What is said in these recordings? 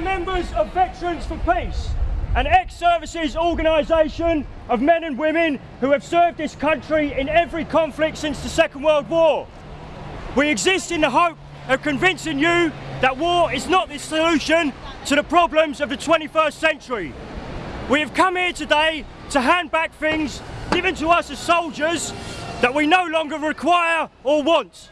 members of Veterans for Peace, an ex-services organisation of men and women who have served this country in every conflict since the Second World War. We exist in the hope of convincing you that war is not the solution to the problems of the 21st century. We have come here today to hand back things given to us as soldiers that we no longer require or want.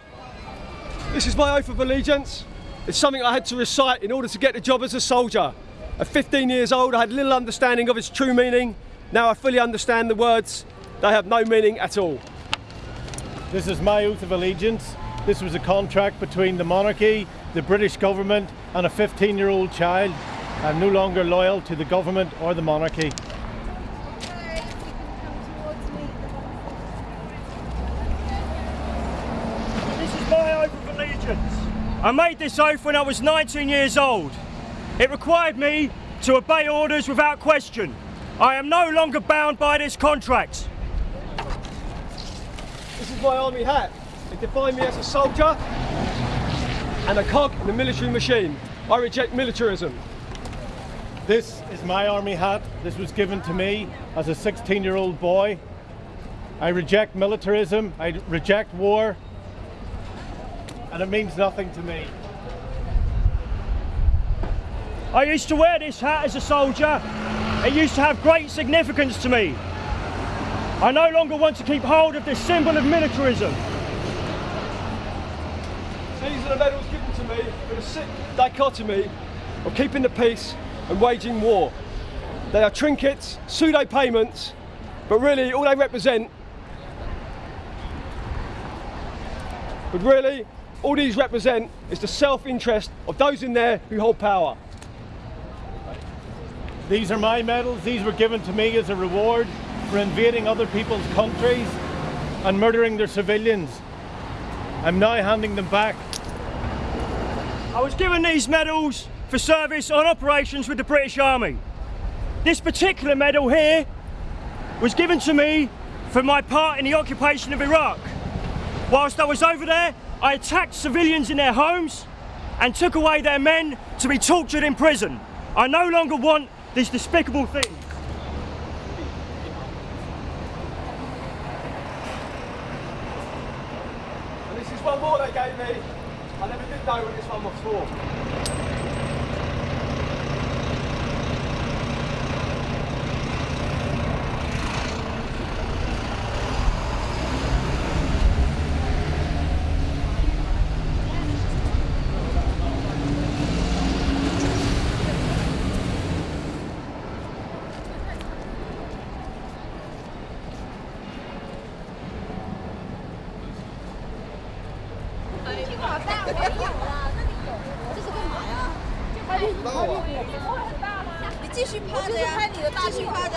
This is my oath of allegiance. It's something I had to recite in order to get the job as a soldier. At 15 years old, I had little understanding of its true meaning. Now I fully understand the words. They have no meaning at all. This is my oath of allegiance. This was a contract between the monarchy, the British government and a 15 year old child. I'm no longer loyal to the government or the monarchy. This is my oath of allegiance. I made this oath when I was 19 years old. It required me to obey orders without question. I am no longer bound by this contract. This is my army hat. It defined me as a soldier and a cog in the military machine. I reject militarism. This is my army hat. This was given to me as a 16 year old boy. I reject militarism, I reject war, and it means nothing to me. I used to wear this hat as a soldier. It used to have great significance to me. I no longer want to keep hold of this symbol of militarism. These are the medals given to me for the sick dichotomy of keeping the peace and waging war. They are trinkets, pseudo payments, but really all they represent, but really all these represent is the self-interest of those in there who hold power. These are my medals. These were given to me as a reward for invading other people's countries and murdering their civilians. I'm now handing them back. I was given these medals for service on operations with the British Army. This particular medal here was given to me for my part in the occupation of Iraq. Whilst I was over there, I attacked civilians in their homes and took away their men to be tortured in prison. I no longer want this despicable thing. And this is one more they gave me. I never did know what this one was for. 没有了，那里有这是干嘛呀？拍你的，吗？你继续趴着呀，继续趴，着。